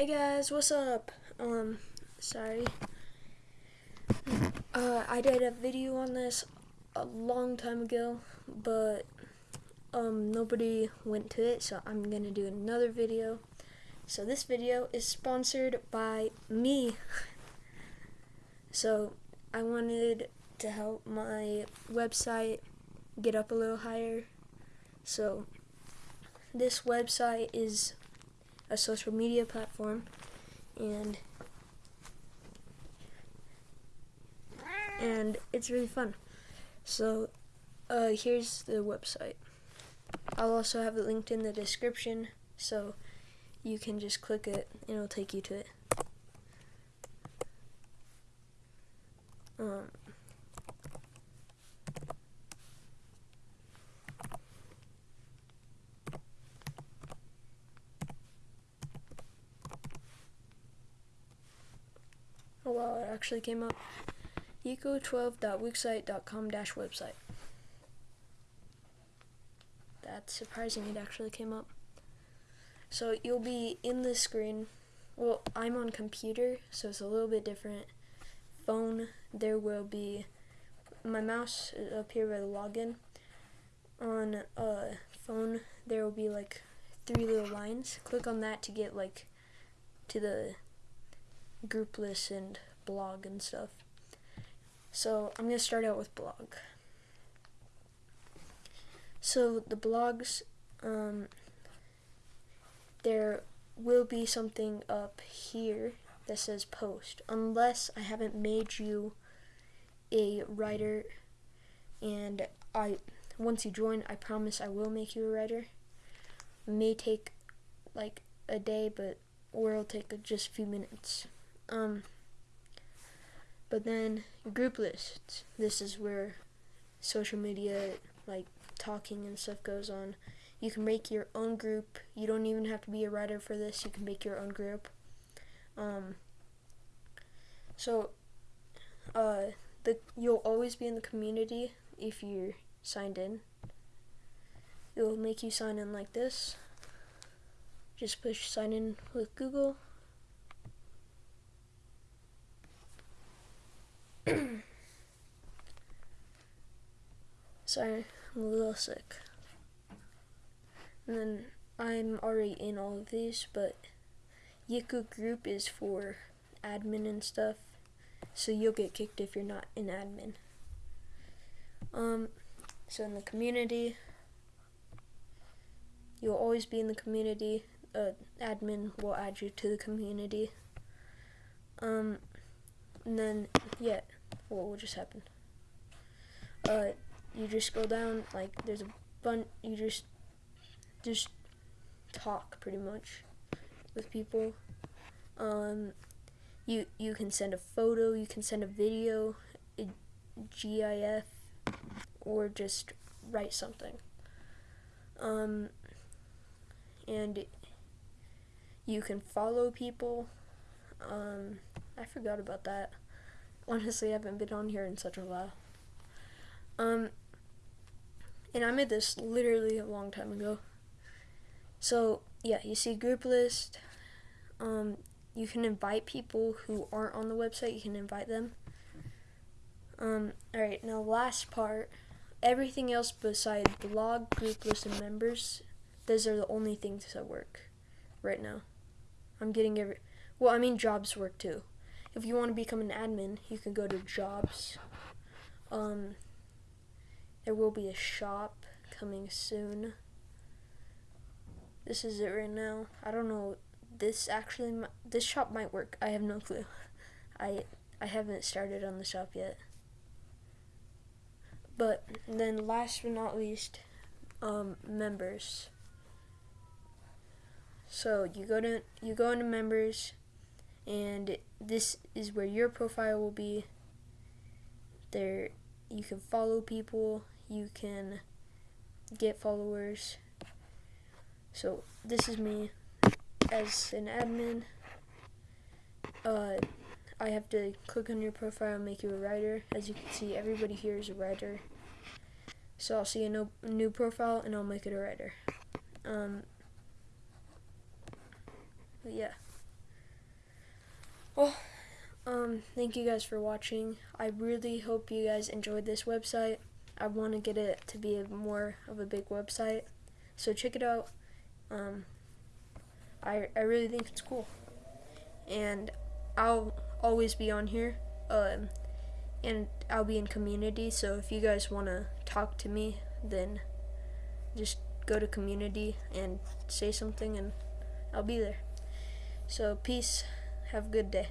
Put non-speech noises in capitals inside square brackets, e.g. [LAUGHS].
Hey guys, what's up? Um, sorry. Uh, I did a video on this a long time ago, but um, nobody went to it, so I'm gonna do another video. So this video is sponsored by me. so I wanted to help my website get up a little higher. So this website is a social media platform and and it's really fun. So uh, here's the website. I'll also have it linked in the description so you can just click it and it'll take you to it. Um, Oh wow, it actually came up. eco12.wixsite.com dash website. That's surprising it actually came up. So you'll be in the screen. Well, I'm on computer, so it's a little bit different. Phone, there will be my mouse up here by the login. On uh, phone, there will be like three little lines. Click on that to get like to the group list and blog and stuff. So I'm going to start out with blog. So the blogs, um, there will be something up here that says post, unless I haven't made you a writer and I once you join I promise I will make you a writer. It may take like a day but or it'll take just a few minutes. Um, but then group lists. This is where social media, like talking and stuff, goes on. You can make your own group. You don't even have to be a writer for this. You can make your own group. Um, so, uh, the you'll always be in the community if you're signed in. It will make you sign in like this. Just push sign in with Google. [COUGHS] Sorry, I'm a little sick. And then I'm already in all of these, but Yiku group is for admin and stuff, so you'll get kicked if you're not an admin. Um, so in the community, you'll always be in the community. Uh, admin will add you to the community. Um, and then, yeah, what will just happen? Uh, you just scroll down, like, there's a bunch, you just, just talk, pretty much, with people. Um, you, you can send a photo, you can send a video, a GIF, or just write something. Um, and you can follow people. Um, I forgot about that. Honestly, I haven't been on here in such a while. Um, and I made this literally a long time ago. So, yeah, you see group list. Um, you can invite people who aren't on the website, you can invite them. Um, alright, now last part. Everything else besides blog, group list, and members, those are the only things that work right now. I'm getting every, well, I mean jobs work too if you want to become an admin, you can go to jobs. Um, there will be a shop coming soon. This is it right now. I don't know. This actually, this shop might work. I have no clue. [LAUGHS] I I haven't started on the shop yet. But then, last but not least, um, members. So you go to you go into members and this is where your profile will be. There you can follow people you can get followers. So this is me as an admin. Uh, I have to click on your profile and make you a writer. As you can see everybody here is a writer. So I'll see a no, new profile and I'll make it a writer. Um, yeah Well, thank you guys for watching. I really hope you guys enjoyed this website. I want to get it to be more of a big website, so check it out. Um, I I really think it's cool, and I'll always be on here. Um, and I'll be in community. So if you guys want to talk to me, then just go to community and say something, and I'll be there. So peace. Have a good day.